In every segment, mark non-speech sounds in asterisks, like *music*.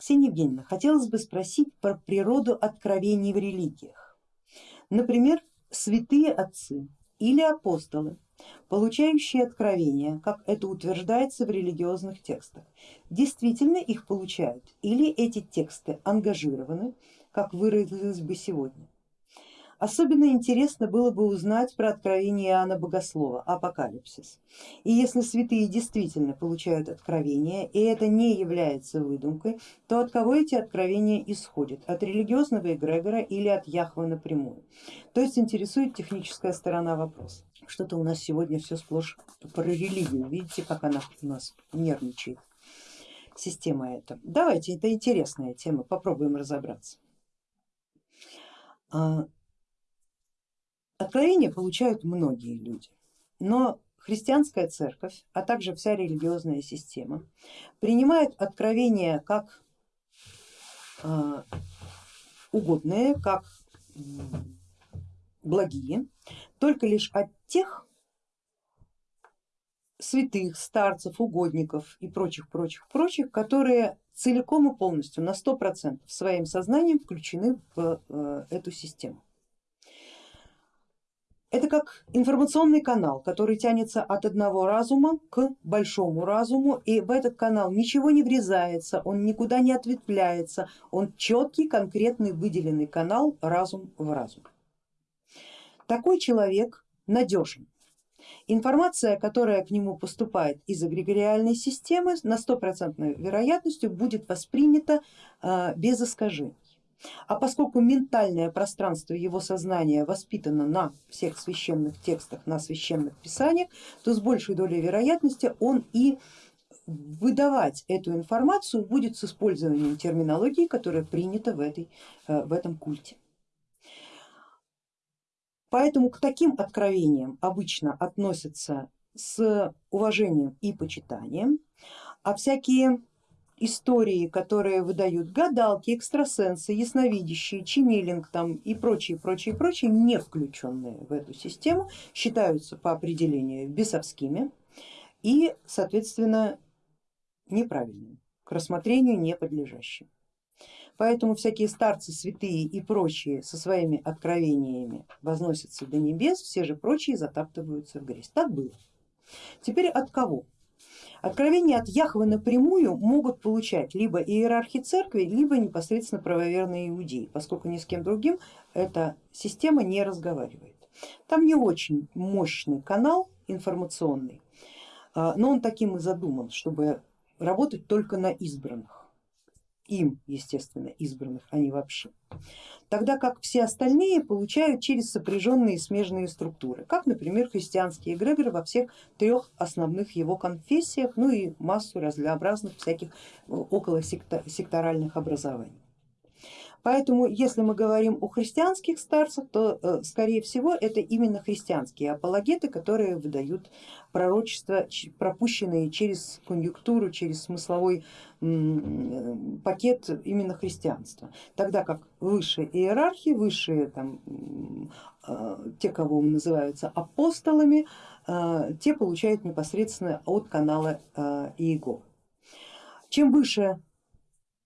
Ксения Евгеньевна, хотелось бы спросить про природу откровений в религиях. Например, святые отцы или апостолы, получающие откровения, как это утверждается в религиозных текстах, действительно их получают или эти тексты ангажированы, как выразилось бы сегодня. Особенно интересно было бы узнать про откровение Иоанна Богослова, апокалипсис. И если святые действительно получают откровения, и это не является выдумкой, то от кого эти откровения исходят? От религиозного эгрегора или от Яхвы напрямую? То есть интересует техническая сторона вопроса. Что-то у нас сегодня все сплошь про религию, видите, как она у нас нервничает, система эта. Давайте, это интересная тема, попробуем разобраться. А, Откровения получают многие люди, но христианская церковь, а также вся религиозная система принимает откровения как э, угодные, как благие, только лишь от тех святых, старцев, угодников и прочих, прочих, прочих, которые целиком и полностью на сто процентов своим сознанием включены в э, эту систему. Это как информационный канал, который тянется от одного разума к большому разуму, и в этот канал ничего не врезается, он никуда не ответвляется, он четкий, конкретный, выделенный канал разум в разум. Такой человек надежен. Информация, которая к нему поступает из эгрегориальной системы, на стопроцентной вероятностью будет воспринята а, без искажений. А поскольку ментальное пространство его сознания воспитано на всех священных текстах, на священных писаниях, то с большей долей вероятности он и выдавать эту информацию будет с использованием терминологии, которая принята в, этой, э, в этом культе. Поэтому к таким откровениям обычно относятся с уважением и почитанием, а всякие истории, которые выдают гадалки, экстрасенсы, ясновидящие, ченнелинг там и прочие, прочие, прочие, не включенные в эту систему, считаются по определению бесовскими и соответственно неправильными, к рассмотрению не подлежащим. Поэтому всякие старцы, святые и прочие со своими откровениями возносятся до небес, все же прочие затаптываются в грязь. Так было. Теперь от кого? Откровения от Яхвы напрямую могут получать либо иерархи церкви, либо непосредственно правоверные иудеи, поскольку ни с кем другим эта система не разговаривает. Там не очень мощный канал информационный, а, но он таким и задуман, чтобы работать только на избранных им, естественно, избранных, а не вообще. Тогда как все остальные получают через сопряженные смежные структуры, как, например, христианский эгрегор во всех трех основных его конфессиях, ну и массу разнообразных всяких э, около секторальных образований. Поэтому если мы говорим о христианских старцах, то э, скорее всего это именно христианские апологеты, которые выдают пророчества, пропущенные через конъюнктуру, через смысловой пакет именно христианства. Тогда как высшие иерархии, высшие там, э, те, кого называются апостолами, э, те получают непосредственно от канала Иеговы. Чем выше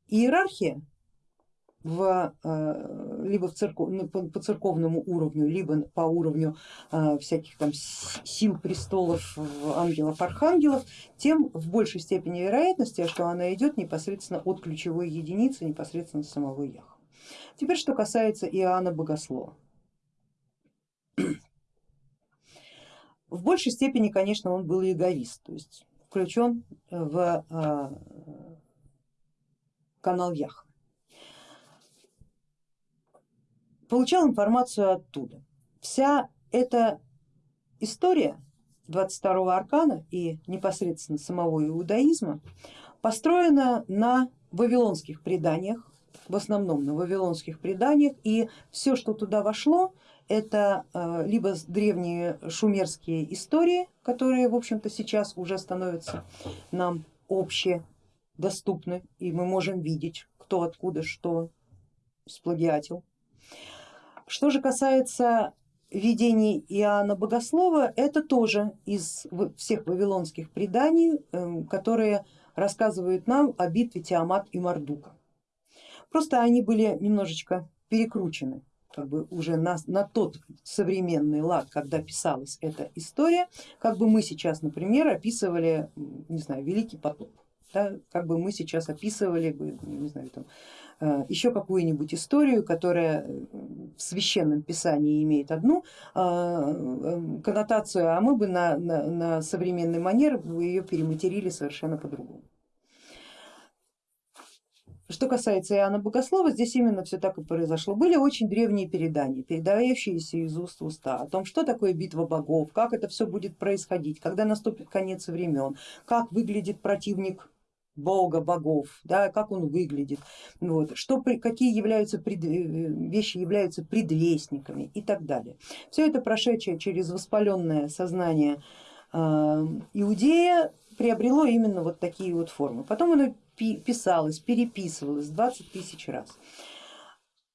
иерархия, в, э, либо в церков, ну, по церковному уровню, либо по уровню э, всяких там сил престолов, ангелов, архангелов, тем в большей степени вероятности, что она идет непосредственно от ключевой единицы, непосредственно самого Яха. Теперь что касается Иоанна Богослова. В большей степени, конечно, он был эгоист, то есть включен в э, канал Яха. Получал информацию оттуда. Вся эта история 22-го аркана и непосредственно самого иудаизма построена на вавилонских преданиях, в основном на вавилонских преданиях, и все, что туда вошло, это э, либо древние шумерские истории, которые в общем-то сейчас уже становятся нам общедоступны, и мы можем видеть, кто откуда что сплагиатил, что же касается видений Иоанна Богослова, это тоже из всех вавилонских преданий, эм, которые рассказывают нам о битве Тиамат и Мардука. просто они были немножечко перекручены как бы уже на, на тот современный лад, когда писалась эта история, как бы мы сейчас, например, описывали, не знаю, Великий потоп, да, как бы мы сейчас описывали бы, не знаю, там, еще какую-нибудь историю, которая в священном писании имеет одну э, коннотацию, а мы бы на, на, на современный манер ее перематерили совершенно по-другому. Что касается Иоанна Богослова, здесь именно все так и произошло. Были очень древние передания, передающиеся из уст в уста о том, что такое битва богов, как это все будет происходить, когда наступит конец времен, как выглядит противник бога, богов, да, как он выглядит, вот, что, какие являются пред, э, вещи являются предвестниками и так далее. Все это прошедшее через воспаленное сознание э, иудея приобрело именно вот такие вот формы. Потом оно писалось, переписывалось 20 тысяч раз.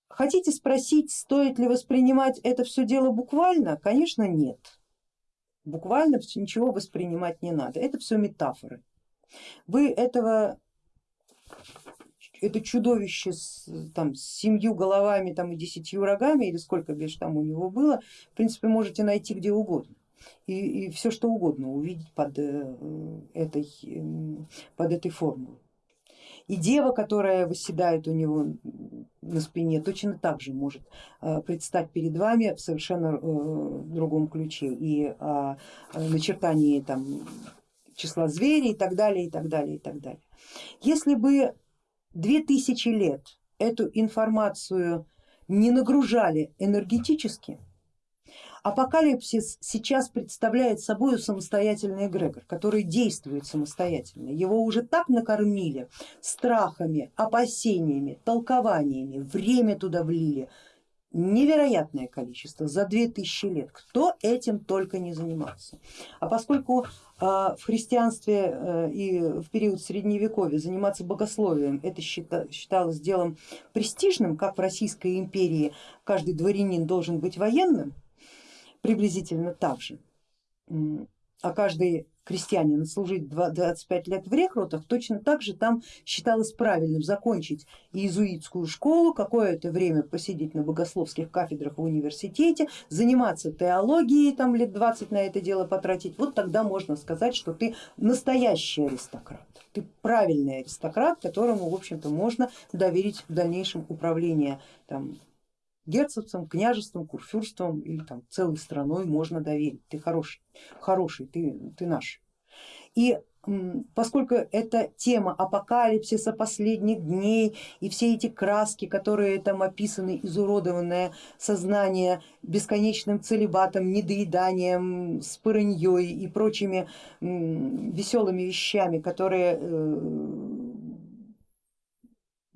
Хотите спросить, стоит ли воспринимать это все дело буквально? Конечно нет. Буквально ничего воспринимать не надо, это все метафоры. Вы этого это чудовище с, там, с семью головами там, и десятью рогами, или сколько бишь там у него было, в принципе можете найти где угодно и, и все что угодно увидеть под э, этой, эм, под этой формулой. И дева, которая восседает у него на спине, точно так же может э, предстать перед вами в совершенно э, другом ключе и о начертании там, числа зверей и так далее, и так далее, и так далее. Если бы две тысячи лет эту информацию не нагружали энергетически, Апокалипсис сейчас представляет собой самостоятельный эгрегор, который действует самостоятельно. Его уже так накормили страхами, опасениями, толкованиями, время туда влили, невероятное количество за две тысячи лет, кто этим только не занимался. А поскольку а, в христианстве э, и в период средневековья заниматься богословием это считалось делом престижным, как в Российской империи каждый дворянин должен быть военным, приблизительно так же, а каждый крестьянин служить 25 лет в рекрутах, точно так же там считалось правильным закончить иезуитскую школу, какое-то время посидеть на богословских кафедрах в университете, заниматься теологией, там лет 20 на это дело потратить, вот тогда можно сказать, что ты настоящий аристократ, ты правильный аристократ, которому в общем-то можно доверить в дальнейшем управление там, герцогством, княжеством, курфюрством или там целой страной можно доверить. Ты хороший, хороший, ты, ты наш. И поскольку это тема апокалипсиса последних дней и все эти краски, которые там описаны, изуродованное сознание бесконечным целебатом, недоеданием, спырыньей и прочими веселыми вещами, которые э,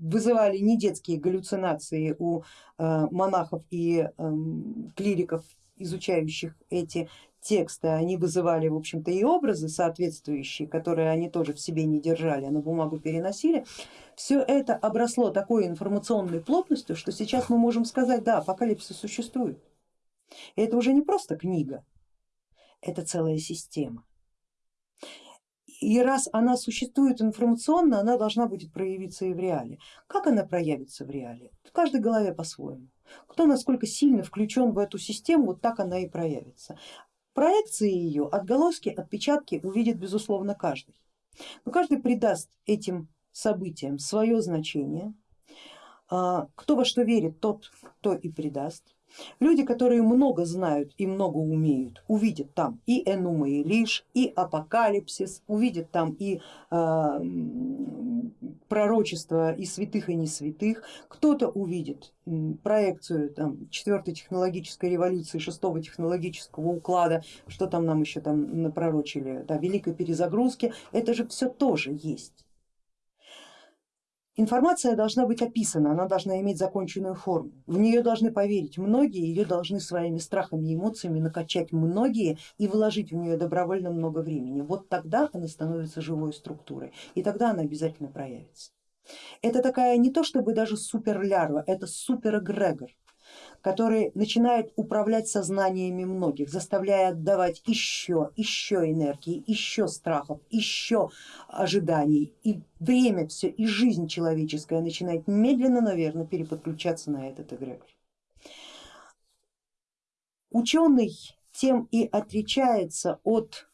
вызывали не детские галлюцинации у э, монахов и эм, клириков, изучающих эти тексты, они вызывали в общем-то и образы соответствующие, которые они тоже в себе не держали, а на бумагу переносили. Все это обросло такой информационной плотностью, что сейчас мы можем сказать, да, апокалипсис существует. И это уже не просто книга, это целая система. И раз она существует информационно, она должна будет проявиться и в реале. Как она проявится в реале? В каждой голове по-своему. Кто насколько сильно включен в эту систему, вот так она и проявится. Проекции ее, отголоски, отпечатки увидит безусловно каждый. Но каждый придаст этим событиям свое значение. А, кто во что верит, тот то и придаст. Люди, которые много знают и много умеют, увидят там и Энума и Лиш, и Апокалипсис, увидят там и э, пророчество и святых и не святых, кто-то увидит проекцию там, четвертой технологической революции, шестого технологического уклада, что там нам еще там напророчили, да, великой перезагрузки, это же все тоже есть. Информация должна быть описана, она должна иметь законченную форму. В нее должны поверить многие, ее должны своими страхами и эмоциями накачать многие и вложить в нее добровольно много времени. Вот тогда она становится живой структурой и тогда она обязательно проявится. Это такая не то чтобы даже суперлярва, это суперэгрегор, который начинает управлять сознаниями многих, заставляя отдавать еще, еще энергии, еще страхов, еще ожиданий. И время все, и жизнь человеческая начинает медленно, наверное, переподключаться на этот эгрегор. Ученый тем и отличается от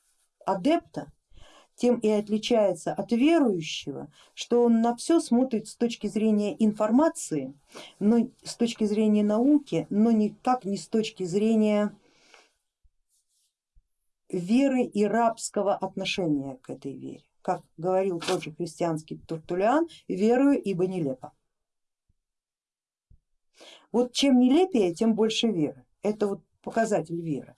адепта, тем и отличается от верующего, что он на все смотрит с точки зрения информации, но с точки зрения науки, но никак не с точки зрения веры и рабского отношения к этой вере. Как говорил тот же христианский Туртулиан, верую, ибо нелепо. Вот чем нелепее, тем больше веры. Это вот показатель веры.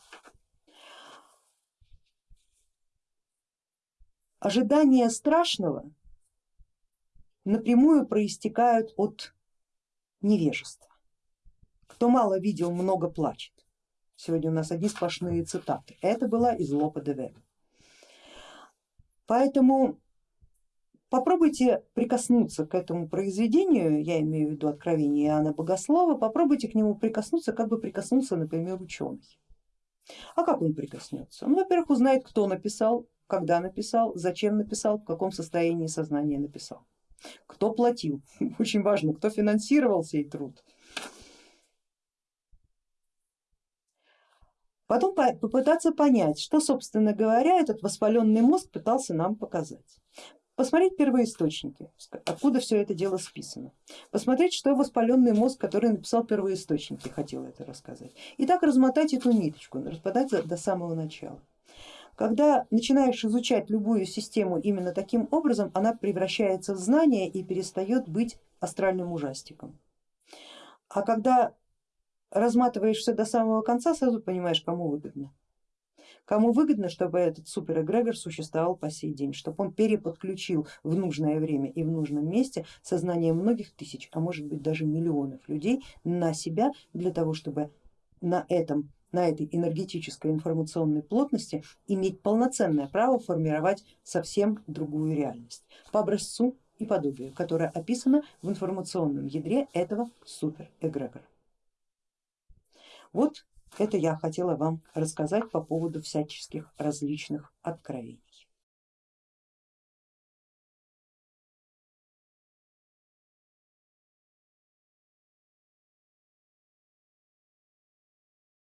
Ожидания страшного напрямую проистекают от невежества. Кто мало видел, много плачет. Сегодня у нас одни сплошные цитаты. Это была из Лопа де Вега. Поэтому попробуйте прикоснуться к этому произведению, я имею в виду откровение Иоанна Богослова, попробуйте к нему прикоснуться, как бы прикоснулся, например, ученый. А как он прикоснется? Он, во-первых, узнает, кто написал, когда написал, зачем написал, в каком состоянии сознания написал, кто платил, *laughs* очень важно, кто финансировал сей труд. Потом попытаться понять, что, собственно говоря, этот воспаленный мозг пытался нам показать. Посмотреть первоисточники, откуда все это дело списано. Посмотреть, что воспаленный мозг, который написал первоисточники, хотел это рассказать. И так размотать эту ниточку, распадать до самого начала. Когда начинаешь изучать любую систему именно таким образом, она превращается в знание и перестает быть астральным ужастиком. А когда разматываешь все до самого конца, сразу понимаешь, кому выгодно. Кому выгодно, чтобы этот суперэгрегор существовал по сей день, чтобы он переподключил в нужное время и в нужном месте сознание многих тысяч, а может быть даже миллионов людей на себя для того, чтобы на этом на этой энергетической информационной плотности иметь полноценное право формировать совсем другую реальность по образцу и подобию, которое описано в информационном ядре этого суперэгрегора. Вот это я хотела вам рассказать по поводу всяческих различных откровений.